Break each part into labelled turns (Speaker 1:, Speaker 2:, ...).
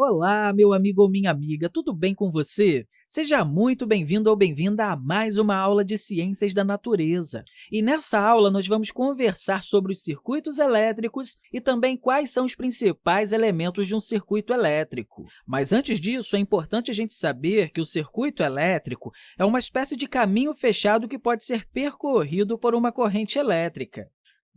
Speaker 1: Olá, meu amigo ou minha amiga, tudo bem com você? Seja muito bem-vindo ou bem-vinda a mais uma aula de Ciências da Natureza. E nessa aula, nós vamos conversar sobre os circuitos elétricos e também quais são os principais elementos de um circuito elétrico. Mas, antes disso, é importante a gente saber que o circuito elétrico é uma espécie de caminho fechado que pode ser percorrido por uma corrente elétrica.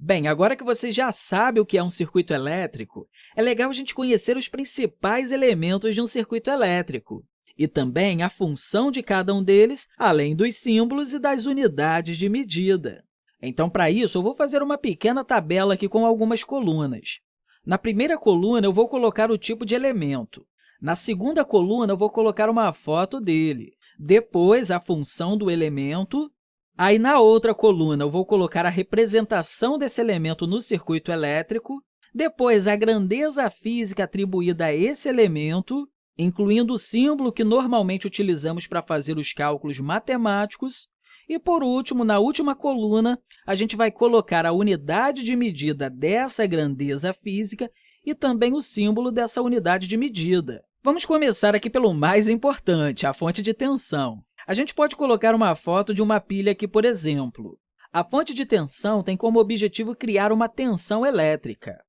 Speaker 1: Bem, agora que você já sabe o que é um circuito elétrico, é legal a gente conhecer os principais elementos de um circuito elétrico e também a função de cada um deles, além dos símbolos e das unidades de medida. Então, para isso, eu vou fazer uma pequena tabela aqui com algumas colunas. Na primeira coluna, eu vou colocar o tipo de elemento. Na segunda coluna, eu vou colocar uma foto dele. Depois, a função do elemento Aí, na outra coluna, eu vou colocar a representação desse elemento no circuito elétrico, depois a grandeza física atribuída a esse elemento, incluindo o símbolo que normalmente utilizamos para fazer os cálculos matemáticos, e, por último, na última coluna, a gente vai colocar a unidade de medida dessa grandeza física e também o símbolo dessa unidade de medida. Vamos começar aqui pelo mais importante, a fonte de tensão. A gente pode colocar uma foto de uma pilha aqui, por exemplo. A fonte de tensão tem como objetivo criar uma tensão elétrica.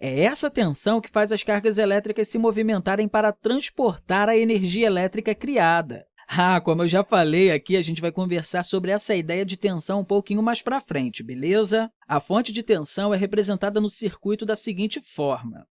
Speaker 1: É essa tensão que faz as cargas elétricas se movimentarem para transportar a energia elétrica criada. Ah, como eu já falei aqui, a gente vai conversar sobre essa ideia de tensão um pouquinho mais para frente, beleza? A fonte de tensão é representada no circuito da seguinte forma.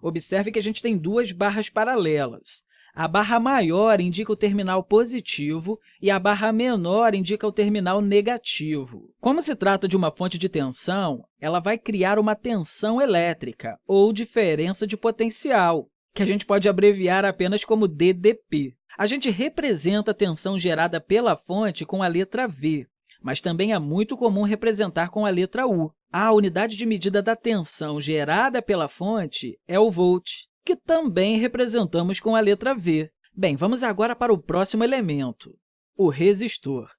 Speaker 1: Observe que a gente tem duas barras paralelas. A barra maior indica o terminal positivo e a barra menor indica o terminal negativo. Como se trata de uma fonte de tensão, ela vai criar uma tensão elétrica, ou diferença de potencial, que a gente pode abreviar apenas como DDP. A gente representa a tensão gerada pela fonte com a letra V, mas também é muito comum representar com a letra U. A unidade de medida da tensão gerada pela fonte é o volt, que também representamos com a letra V. Bem, vamos agora para o próximo elemento, o resistor.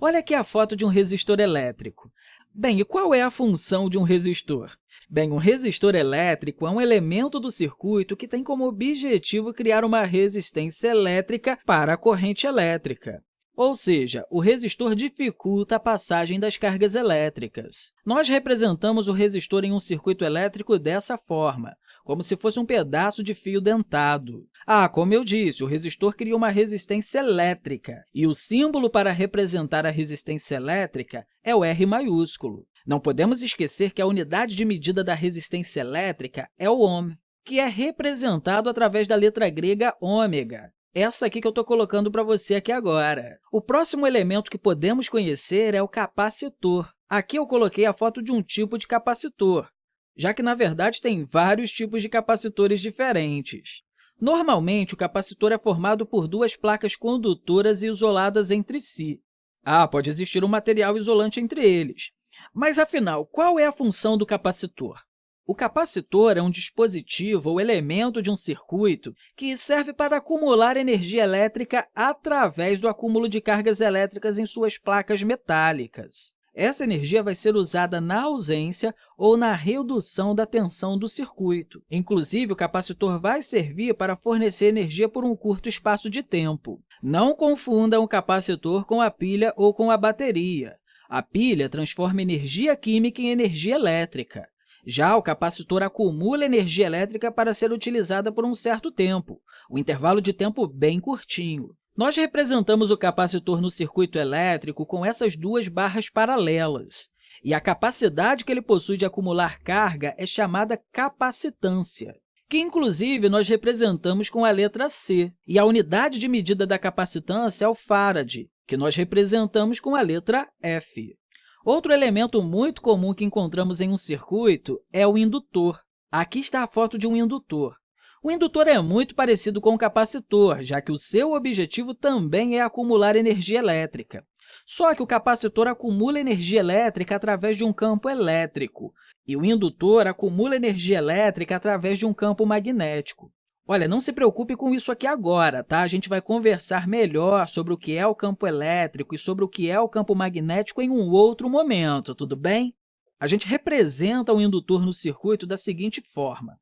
Speaker 1: Olha aqui a foto de um resistor elétrico. Bem, e qual é a função de um resistor? Bem, um resistor elétrico é um elemento do circuito que tem como objetivo criar uma resistência elétrica para a corrente elétrica. Ou seja, o resistor dificulta a passagem das cargas elétricas. Nós representamos o resistor em um circuito elétrico dessa forma como se fosse um pedaço de fio dentado. Ah, como eu disse, o resistor cria uma resistência elétrica, e o símbolo para representar a resistência elétrica é o R maiúsculo. Não podemos esquecer que a unidade de medida da resistência elétrica é o ohm, que é representado através da letra grega ômega, essa aqui que eu estou colocando para você aqui agora. O próximo elemento que podemos conhecer é o capacitor. Aqui eu coloquei a foto de um tipo de capacitor, já que, na verdade, tem vários tipos de capacitores diferentes. Normalmente, o capacitor é formado por duas placas condutoras isoladas entre si. Ah, pode existir um material isolante entre eles. Mas, afinal, qual é a função do capacitor? O capacitor é um dispositivo ou elemento de um circuito que serve para acumular energia elétrica através do acúmulo de cargas elétricas em suas placas metálicas. Essa energia vai ser usada na ausência ou na redução da tensão do circuito. Inclusive, o capacitor vai servir para fornecer energia por um curto espaço de tempo. Não confunda um capacitor com a pilha ou com a bateria. A pilha transforma energia química em energia elétrica. Já o capacitor acumula energia elétrica para ser utilizada por um certo tempo, um intervalo de tempo bem curtinho. Nós representamos o capacitor no circuito elétrico com essas duas barras paralelas, e a capacidade que ele possui de acumular carga é chamada capacitância, que, inclusive, nós representamos com a letra C, e a unidade de medida da capacitância é o farad, que nós representamos com a letra F. Outro elemento muito comum que encontramos em um circuito é o indutor. Aqui está a foto de um indutor. O indutor é muito parecido com o capacitor, já que o seu objetivo também é acumular energia elétrica. Só que o capacitor acumula energia elétrica através de um campo elétrico, e o indutor acumula energia elétrica através de um campo magnético. Olha, não se preocupe com isso aqui agora, tá? A gente vai conversar melhor sobre o que é o campo elétrico e sobre o que é o campo magnético em um outro momento, tudo bem? A gente representa o indutor no circuito da seguinte forma.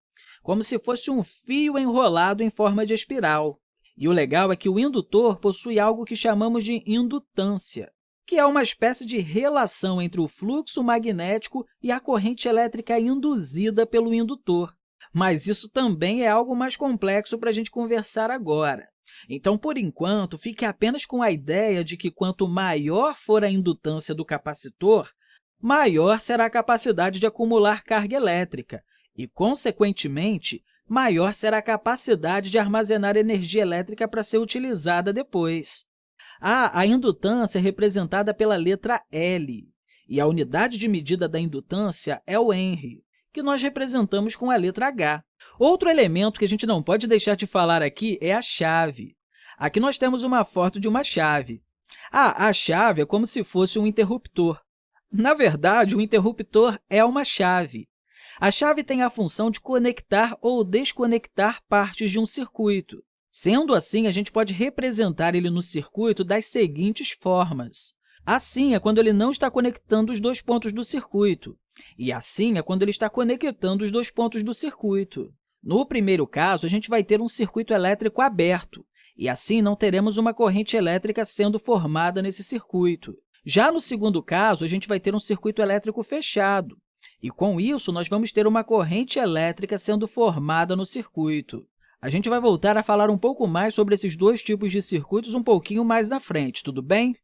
Speaker 1: Como se fosse um fio enrolado em forma de espiral. E o legal é que o indutor possui algo que chamamos de indutância, que é uma espécie de relação entre o fluxo magnético e a corrente elétrica induzida pelo indutor. Mas isso também é algo mais complexo para a gente conversar agora. Então, por enquanto, fique apenas com a ideia de que quanto maior for a indutância do capacitor, maior será a capacidade de acumular carga elétrica e, consequentemente, maior será a capacidade de armazenar energia elétrica para ser utilizada depois. Ah, a indutância é representada pela letra L, e a unidade de medida da indutância é o Henry, que nós representamos com a letra H. Outro elemento que a gente não pode deixar de falar aqui é a chave. Aqui nós temos uma foto de uma chave. Ah, a chave é como se fosse um interruptor. Na verdade, o interruptor é uma chave, a chave tem a função de conectar ou desconectar partes de um circuito. Sendo assim, a gente pode representar ele no circuito das seguintes formas. Assim é quando ele não está conectando os dois pontos do circuito, e assim é quando ele está conectando os dois pontos do circuito. No primeiro caso, a gente vai ter um circuito elétrico aberto, e assim não teremos uma corrente elétrica sendo formada nesse circuito. Já no segundo caso, a gente vai ter um circuito elétrico fechado, e, com isso, nós vamos ter uma corrente elétrica sendo formada no circuito. A gente vai voltar a falar um pouco mais sobre esses dois tipos de circuitos um pouquinho mais na frente, tudo bem?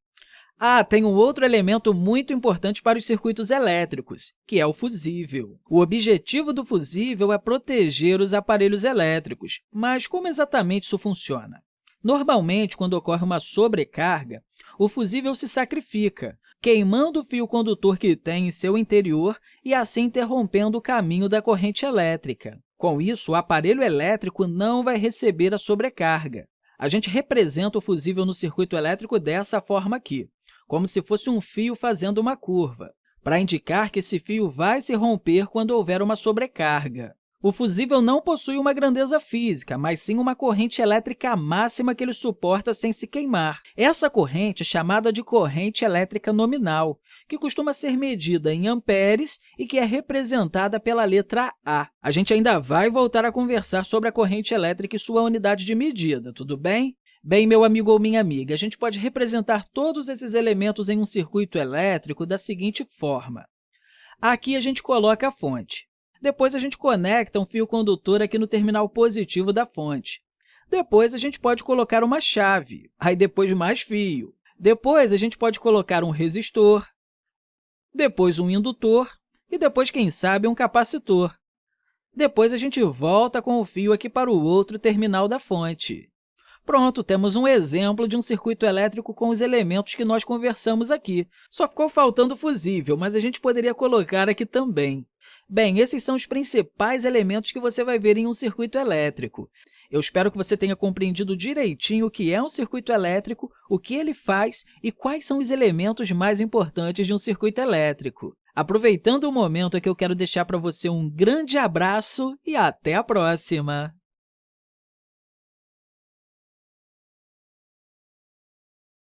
Speaker 1: Ah, tem um outro elemento muito importante para os circuitos elétricos, que é o fusível. O objetivo do fusível é proteger os aparelhos elétricos, mas como exatamente isso funciona? Normalmente, quando ocorre uma sobrecarga, o fusível se sacrifica, queimando o fio condutor que tem em seu interior e assim interrompendo o caminho da corrente elétrica. Com isso, o aparelho elétrico não vai receber a sobrecarga. A gente representa o fusível no circuito elétrico dessa forma aqui, como se fosse um fio fazendo uma curva, para indicar que esse fio vai se romper quando houver uma sobrecarga. O fusível não possui uma grandeza física, mas sim uma corrente elétrica máxima que ele suporta sem se queimar. Essa corrente é chamada de corrente elétrica nominal, que costuma ser medida em amperes e que é representada pela letra A. A gente ainda vai voltar a conversar sobre a corrente elétrica e sua unidade de medida, tudo bem? Bem, meu amigo ou minha amiga, a gente pode representar todos esses elementos em um circuito elétrico da seguinte forma. Aqui a gente coloca a fonte. Depois, a gente conecta um fio condutor aqui no terminal positivo da fonte. Depois, a gente pode colocar uma chave, aí depois mais fio. Depois, a gente pode colocar um resistor, depois um indutor e depois, quem sabe, um capacitor. Depois, a gente volta com o fio aqui para o outro terminal da fonte. Pronto, temos um exemplo de um circuito elétrico com os elementos que nós conversamos aqui. Só ficou faltando o fusível, mas a gente poderia colocar aqui também. Bem, esses são os principais elementos que você vai ver em um circuito elétrico. Eu espero que você tenha compreendido direitinho o que é um circuito elétrico, o que ele faz e quais são os elementos mais importantes de um circuito elétrico. Aproveitando o momento, que eu quero deixar para você um grande abraço e até a próxima!